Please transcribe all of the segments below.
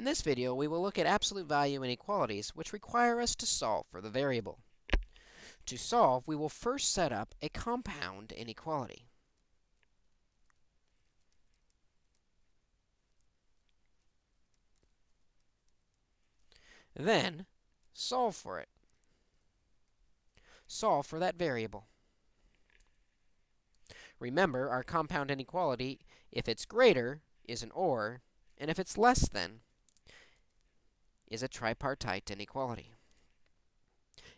In this video, we will look at absolute value inequalities, which require us to solve for the variable. To solve, we will first set up a compound inequality. Then, solve for it. Solve for that variable. Remember, our compound inequality, if it's greater, is an OR, and if it's less than, is a tripartite inequality.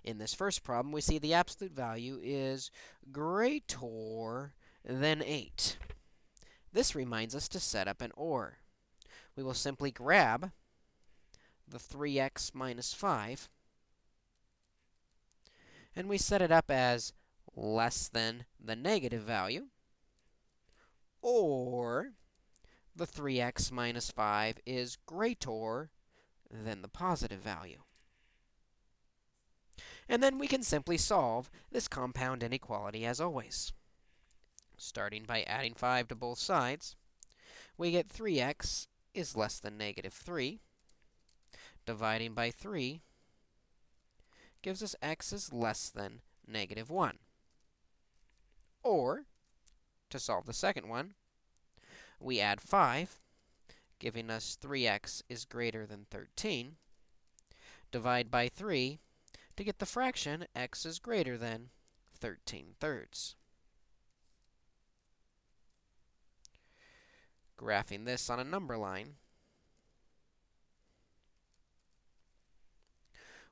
In this first problem, we see the absolute value is greater than 8. This reminds us to set up an OR. We will simply grab the 3x minus 5, and we set it up as less than the negative value, or the 3x minus 5 is greater than the positive value. And then we can simply solve this compound inequality as always. Starting by adding 5 to both sides, we get 3x is less than negative 3. Dividing by 3 gives us x is less than negative 1. Or, to solve the second one, we add 5 giving us 3x is greater than 13. Divide by 3 to get the fraction x is greater than 13 thirds. Graphing this on a number line,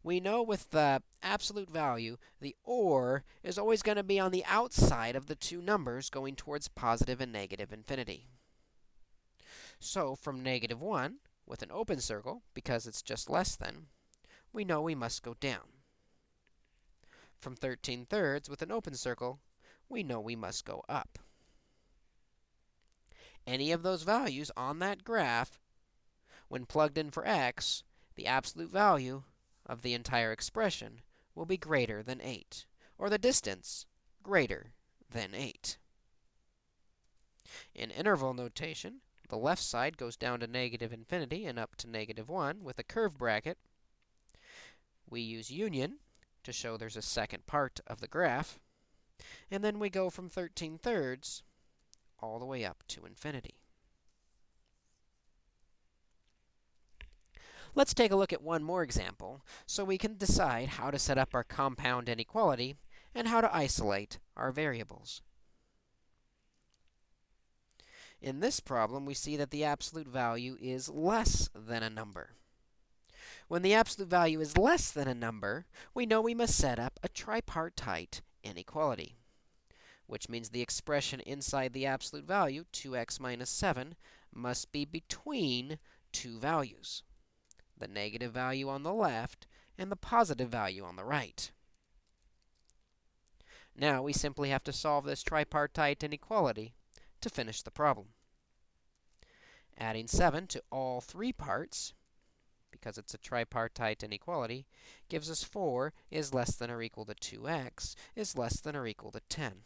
we know with the absolute value, the OR is always going to be on the outside of the two numbers going towards positive and negative infinity. So from negative 1, with an open circle, because it's just less than, we know we must go down. From 13 thirds, with an open circle, we know we must go up. Any of those values on that graph, when plugged in for x, the absolute value of the entire expression will be greater than 8, or the distance greater than 8. In interval notation, the left side goes down to negative infinity and up to negative 1 with a curved bracket. We use union to show there's a second part of the graph. And then we go from 13 thirds all the way up to infinity. Let's take a look at one more example so we can decide how to set up our compound inequality and how to isolate our variables. In this problem, we see that the absolute value is less than a number. When the absolute value is less than a number, we know we must set up a tripartite inequality, which means the expression inside the absolute value, 2x minus 7, must be between two values, the negative value on the left and the positive value on the right. Now, we simply have to solve this tripartite inequality to finish the problem. Adding 7 to all three parts, because it's a tripartite inequality, gives us 4 is less than or equal to 2x is less than or equal to 10.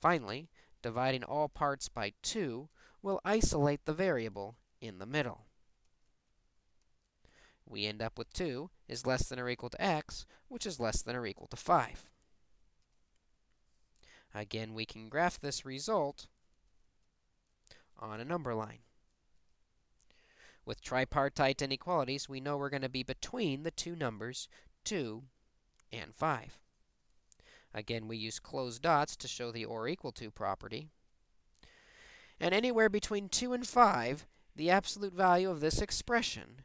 Finally, dividing all parts by 2 will isolate the variable in the middle. We end up with 2 is less than or equal to x, which is less than or equal to 5. Again, we can graph this result on a number line. With tripartite inequalities, we know we're going to be between the two numbers 2 and 5. Again, we use closed dots to show the or equal to property. And anywhere between 2 and 5, the absolute value of this expression,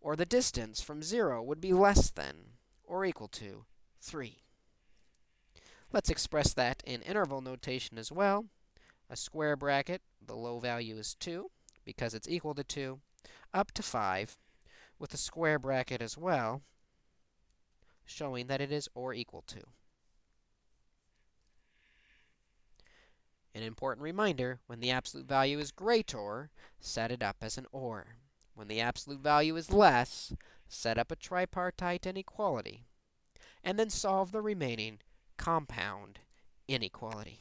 or the distance from 0, would be less than or equal to 3. Let's express that in interval notation as well. A square bracket, the low value is 2, because it's equal to 2, up to 5, with a square bracket as well, showing that it is or equal to. An important reminder, when the absolute value is greater, set it up as an OR. When the absolute value is less, set up a tripartite inequality, and then solve the remaining compound inequality.